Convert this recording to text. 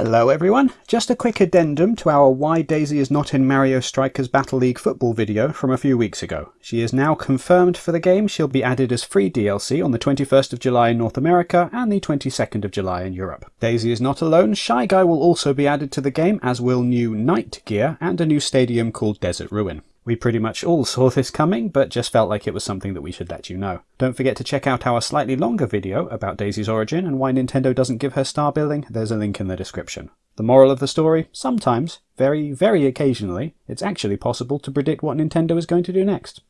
Hello everyone! Just a quick addendum to our Why Daisy is not in Mario Strikers Battle League football video from a few weeks ago. She is now confirmed for the game, she'll be added as free DLC on the 21st of July in North America and the 22nd of July in Europe. Daisy is not alone, Shy Guy will also be added to the game as will new Knight gear and a new stadium called Desert Ruin. We pretty much all saw this coming, but just felt like it was something that we should let you know. Don't forget to check out our slightly longer video about Daisy's origin and why Nintendo doesn't give her star building, there's a link in the description. The moral of the story, sometimes, very, very occasionally, it's actually possible to predict what Nintendo is going to do next.